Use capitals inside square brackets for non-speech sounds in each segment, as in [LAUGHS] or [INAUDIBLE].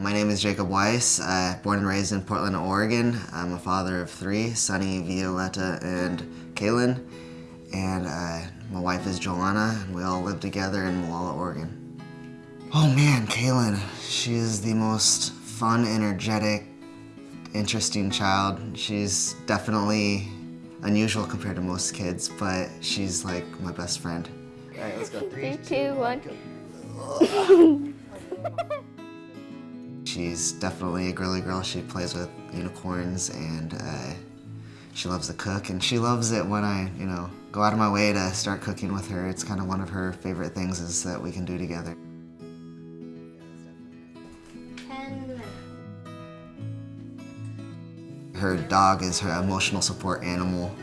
My name is Jacob Weiss, uh, born and raised in Portland, Oregon. I'm a father of three, Sunny, Violetta, and Kaylin. And uh, my wife is Joanna, and we all live together in Molalla, Oregon. Oh man, Kaylin, she is the most fun, energetic, interesting child. She's definitely unusual compared to most kids, but she's like my best friend. All right, let's go. [LAUGHS] Three, two, one. [LAUGHS] She's definitely a girly girl. She plays with unicorns and uh, she loves to cook and she loves it when I, you know, go out of my way to start cooking with her. It's kind of one of her favorite things is that we can do together. Her dog is her emotional support animal.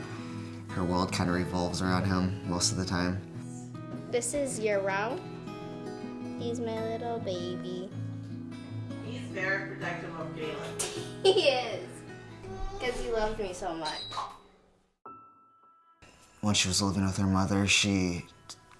Her world kind of revolves around him most of the time. This is Yarao. He's my little baby. He's very protective of Kaylin. He is. Because he loved me so much. When she was living with her mother, she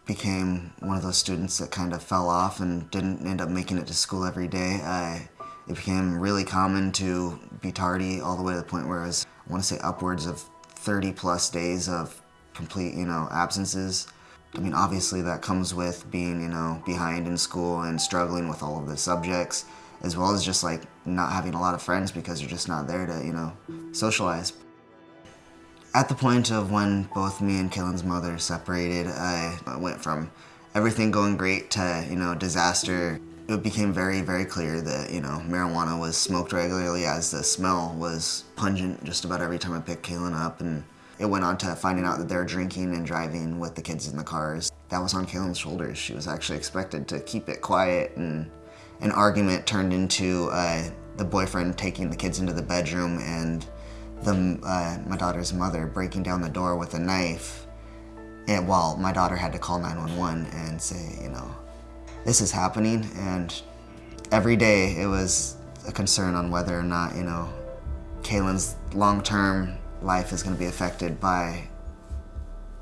became one of those students that kind of fell off and didn't end up making it to school every day. I, it became really common to be tardy all the way to the point where I was, I want to say upwards of 30 plus days of complete, you know, absences. I mean, obviously that comes with being, you know, behind in school and struggling with all of the subjects, as well as just like not having a lot of friends because you're just not there to, you know, socialize. At the point of when both me and Kaylin's mother separated, I went from everything going great to, you know, disaster. It became very, very clear that, you know, marijuana was smoked regularly as the smell was pungent just about every time I picked Kaylin up. And it went on to finding out that they were drinking and driving with the kids in the cars. That was on Kaylin's shoulders. She was actually expected to keep it quiet and an argument turned into uh, the boyfriend taking the kids into the bedroom and the, uh, my daughter's mother breaking down the door with a knife and while my daughter had to call 911 and say, you know, this is happening and every day it was a concern on whether or not, you know, Kaylin's long-term life is going to be affected by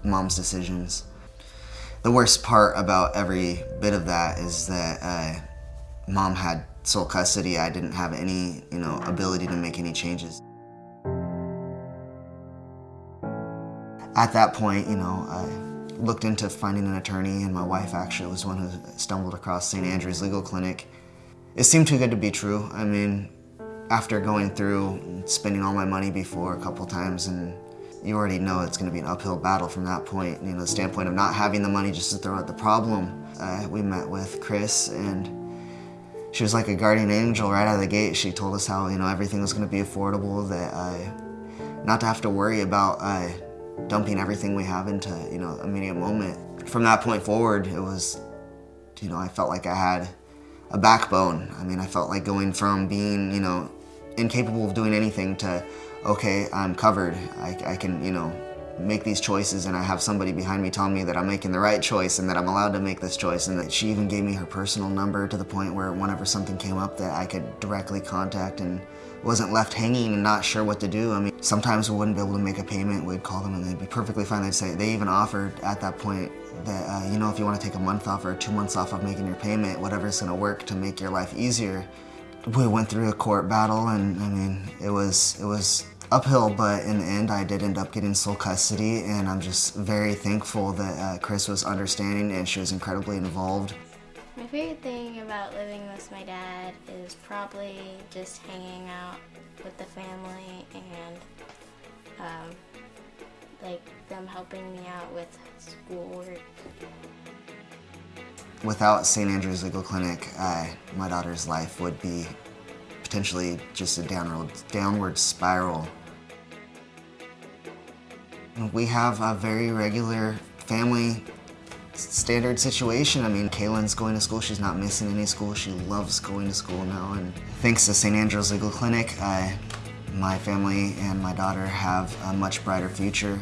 mom's decisions. The worst part about every bit of that is that uh, mom had sole custody. I didn't have any, you know, ability to make any changes. At that point, you know, I looked into finding an attorney and my wife actually was one who stumbled across St. Andrew's Legal Clinic. It seemed too good to be true. I mean, after going through spending all my money before a couple times and you already know it's going to be an uphill battle from that point, you know, the standpoint of not having the money just to throw at the problem. Uh, we met with Chris and she was like a guardian angel right out of the gate. She told us how, you know, everything was going to be affordable, that uh, not to have to worry about uh, dumping everything we have into, you know, immediate moment. From that point forward, it was, you know, I felt like I had a backbone. I mean, I felt like going from being, you know, incapable of doing anything to, okay, I'm covered. I, I can, you know, make these choices and I have somebody behind me telling me that I'm making the right choice and that I'm allowed to make this choice and that she even gave me her personal number to the point where whenever something came up that I could directly contact and wasn't left hanging and not sure what to do. I mean, sometimes we wouldn't be able to make a payment. We'd call them and they'd be perfectly fine. They'd say, they even offered at that point that, uh, you know, if you want to take a month off or two months off of making your payment, whatever's going to work to make your life easier. We went through a court battle and I mean, it was, it was uphill, but in the end I did end up getting sole custody and I'm just very thankful that uh, Chris was understanding and she was incredibly involved. My favorite thing about living with my dad is probably just hanging out with the family and um, like them helping me out with schoolwork. Without St. Andrew's Legal Clinic, uh, my daughter's life would be potentially just a downward, downward spiral. We have a very regular family standard situation. I mean, Kaylin's going to school. She's not missing any school. She loves going to school now. And thanks to St. Andrew's Legal Clinic, I, my family and my daughter have a much brighter future.